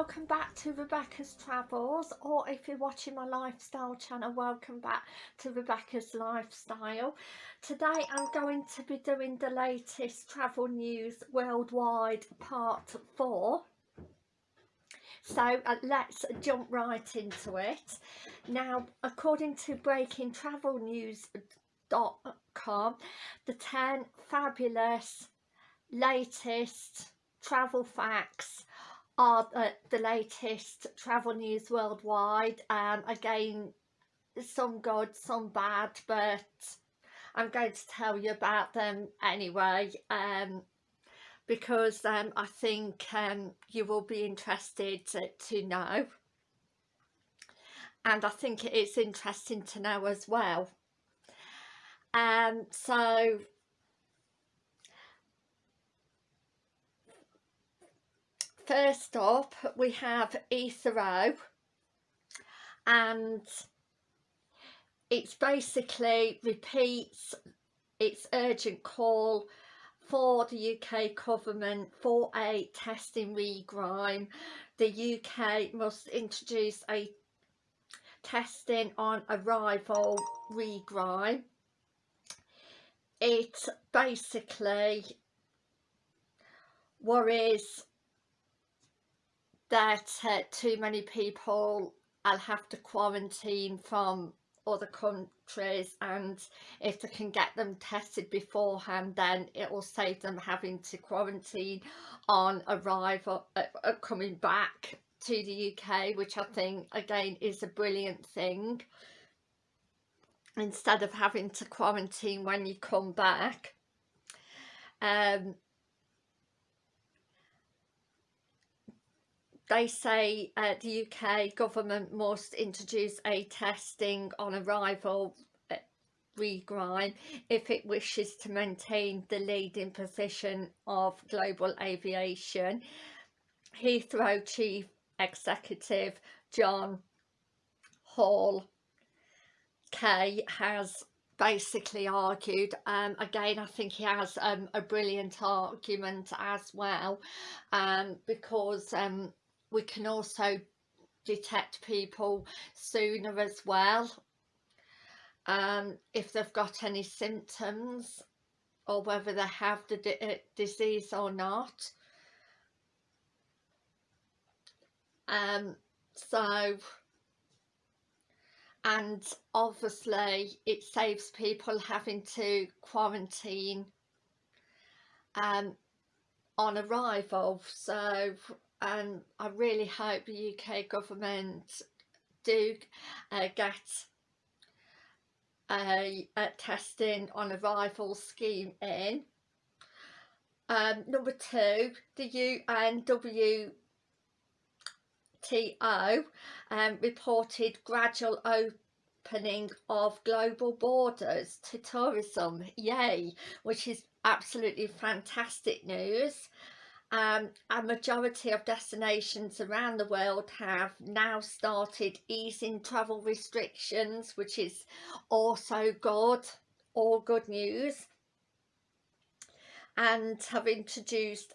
welcome back to Rebecca's Travels or if you're watching my lifestyle channel welcome back to Rebecca's Lifestyle. Today I'm going to be doing the latest travel news worldwide part 4 so uh, let's jump right into it. Now according to breakingtravelnews.com the 10 fabulous latest travel facts are the, latest travel news worldwide and again some good some bad but I'm going to tell you about them anyway um, because um, I think um, you will be interested to, to know. And I think it's interesting to know as well. Um, so first up we have Heathrow and it's basically repeats its urgent call for the UK government for a testing regime. The UK must introduce a testing on arrival regime. It basically worries that uh, too many people I'll have to quarantine from other countries and if they can get them tested beforehand then it will save them having to quarantine on arrival uh, uh, coming back to the UK which I think again is a brilliant thing. Instead of having to quarantine when you come back. Um, they say uh, the UK government must introduce a testing on arrival uh, regime if it wishes to maintain the leading position of global aviation. Heathrow Chief Executive John Hall K has basically argued um, again I think he has um, a brilliant argument as well um, because um, we can also detect people sooner as well. Um, if they've got any symptoms or whether they have the uh, disease or not. Um, so and obviously it saves people having to quarantine um, on arrival. So and I really hope the UK government do uh, get a, a, testing on arrival scheme in. Um, number two, the UNWTO um, reported gradual opening of global borders to tourism, yay, which is absolutely fantastic news um, a majority of destinations around the world have now started easing travel restrictions which is also good all good news. And have introduced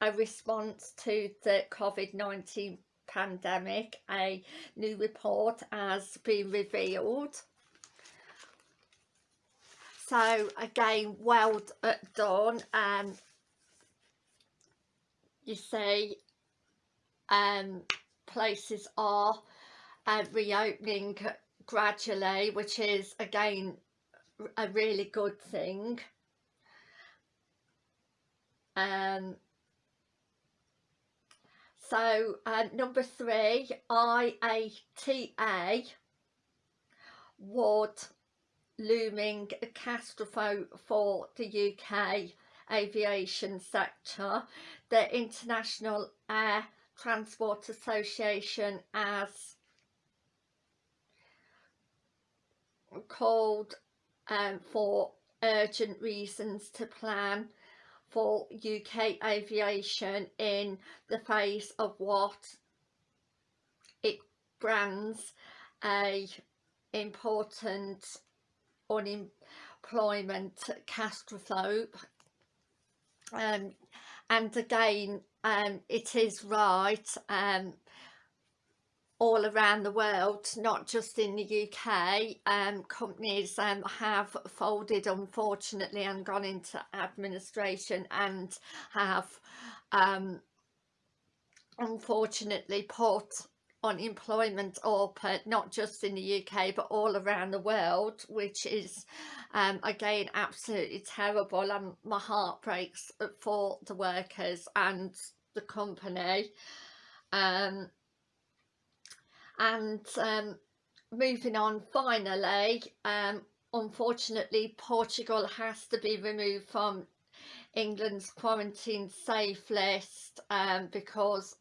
a response to the COVID-19 pandemic a new report has been revealed. So again well done and um, you see um, places are uh, reopening gradually which is again a really good thing. Um, so uh, number three IATA would looming catastrophe for the UK aviation sector, the International Air Transport Association as called um, for urgent reasons to plan for UK aviation in the face of what it brands a important unemployment catastrophe um, and again um, it is right um, all around the world, not just in the UK. Um, companies um, have folded unfortunately and gone into administration and have um, unfortunately put unemployment up uh, not just in the UK but all around the world which is um, again absolutely terrible. And my heart breaks for the workers and the company. Um, and um, moving on finally um, unfortunately Portugal has to be removed from England's quarantine safe list um, because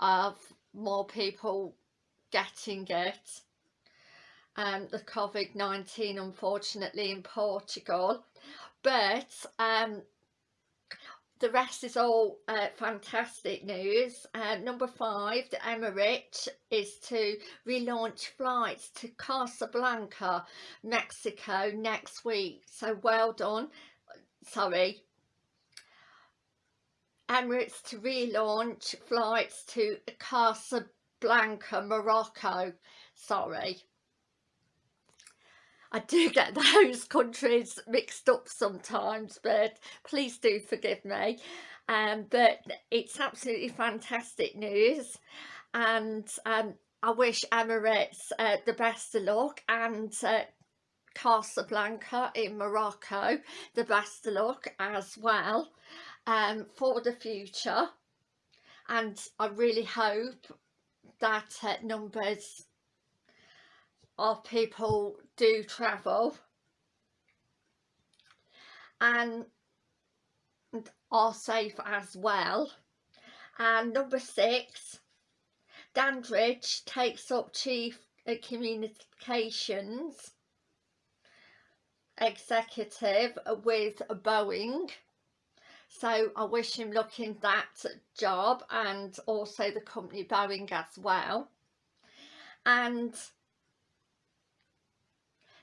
of more people getting it um, the COVID-19 unfortunately in Portugal but um, the rest is all uh, fantastic news. Uh, number five, the Emirates is to relaunch flights to Casablanca, Mexico next week. So well done. Sorry. Emirates to relaunch flights to Casablanca, Morocco. Sorry. I do get those countries mixed up sometimes but please do forgive me um, but it's absolutely fantastic news and um, I wish Emirates uh, the best of luck and uh, Casablanca in Morocco the best luck as well um, for the future. And I really hope that uh, numbers of people do travel. And are safe as well. And number six Dandridge takes up chief communications executive with Boeing so I wish him luck in that job and also the company Boeing as well and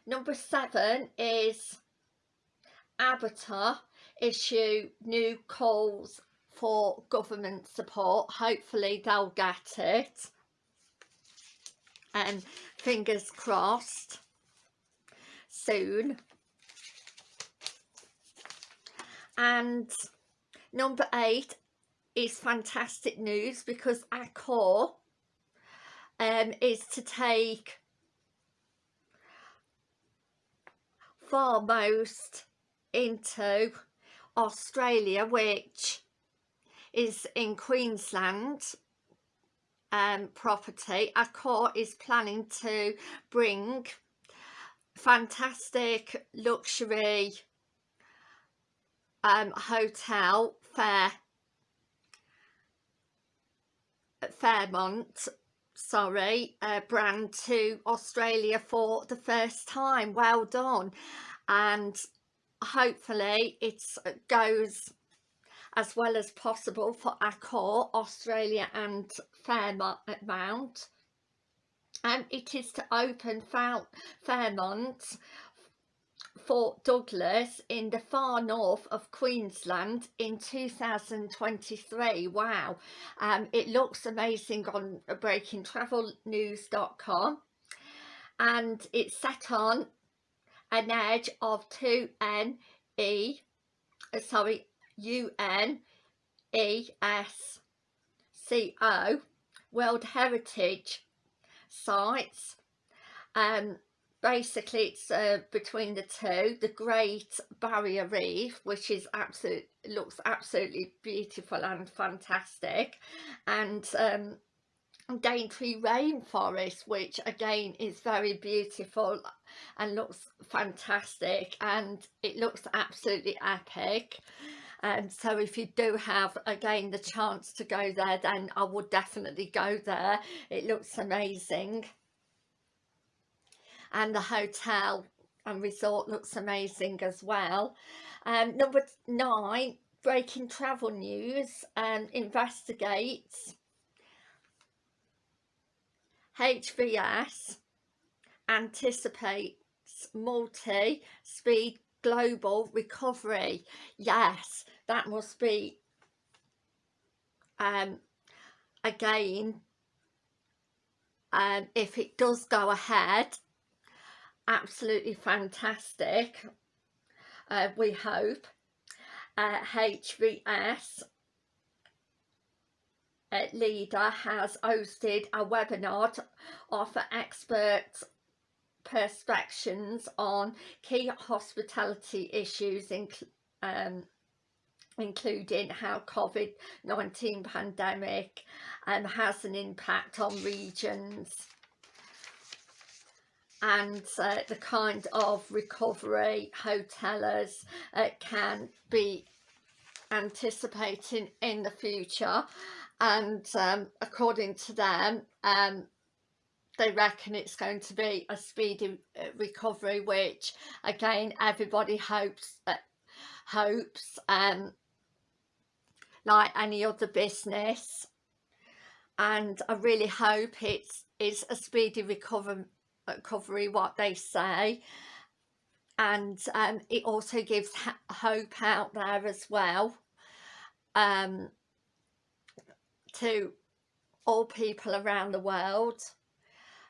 Number seven is ABTA issue new calls for government support. Hopefully they'll get it. And fingers crossed soon. And number eight is fantastic news because Accor um, is to take foremost into Australia which is in Queensland um, property. Accor is planning to bring fantastic luxury um, hotel Fair Fairmont sorry uh, brand to Australia for the first time. Well done. And hopefully it goes as well as possible for Accor, Australia and Fairmont and it is to open Fairmont Port Douglas in the far north of Queensland in 2023 wow. Um, it looks amazing on breakingtravelnews.com and it's set on an edge of 2N E uh, sorry UN E S C O World Heritage Sites. Um basically it's uh, between the two. The Great Barrier Reef which is absolute looks absolutely beautiful and fantastic. And um, Daintree Rainforest which again is very beautiful and looks fantastic and it looks absolutely epic. And so if you do have again the chance to go there then I would definitely go there. It looks amazing and the hotel and resort looks amazing as well. Um, number nine, breaking travel news um, investigates HVS anticipates multi-speed global recovery. Yes, that must be um, again um, if it does go ahead absolutely fantastic. Uh, we hope uh, HVS uh, leader has hosted a webinar to offer expert perspectives on key hospitality issues um, including how COVID-19 pandemic um, has an impact on regions and uh, the kind of recovery hoteliers uh, can be anticipating in the future. And um, according to them um, they reckon it's going to be a speedy uh, recovery which again everybody hopes uh, hopes um, like any other business. And I really hope it's is a speedy recovery recovery what they say. And um, it also gives hope out there as well um, to all people around the world.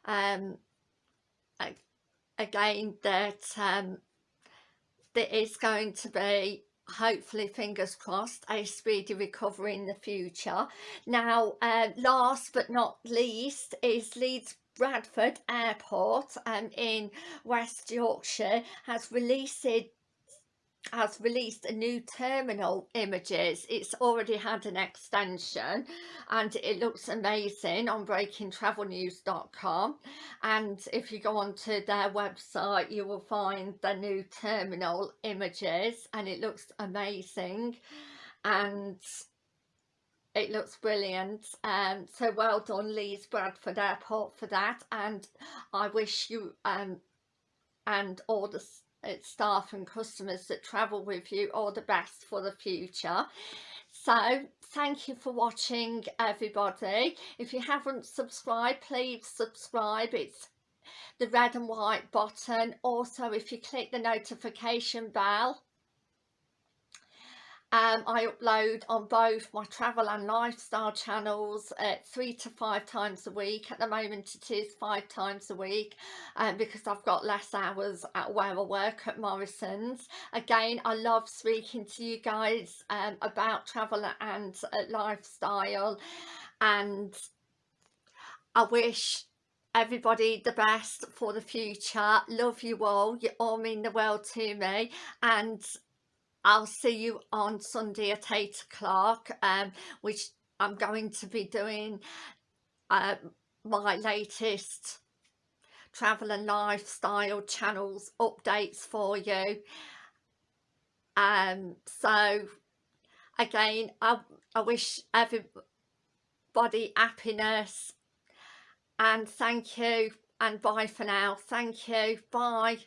Um, again that um, there is going to be hopefully fingers crossed a speedy recovery in the future. Now uh, last but not least is Leeds Bradford Airport um, in West Yorkshire has released has released a new terminal images. It's already had an extension and it looks amazing on breakingtravelnews.com and if you go onto their website you will find the new terminal images and it looks amazing. And it looks brilliant. Um so well done Leeds Bradford Airport for that. And I wish you um and all the uh, staff and customers that travel with you all the best for the future. So thank you for watching everybody. If you haven't subscribed please subscribe. It's the red and white button. Also if you click the notification bell um, I upload on both my travel and lifestyle channels uh, three to five times a week. At the moment it is five times a week um, because I've got less hours at where I work at Morrison's. Again, I love speaking to you guys um, about travel and uh, lifestyle and I wish everybody the best for the future. Love you all. You all mean the world to me and I'll see you on Sunday at 8 o'clock, um, which I'm going to be doing uh, my latest travel and lifestyle channels updates for you. Um, so again, I, I wish everybody happiness and thank you and bye for now. Thank you. Bye.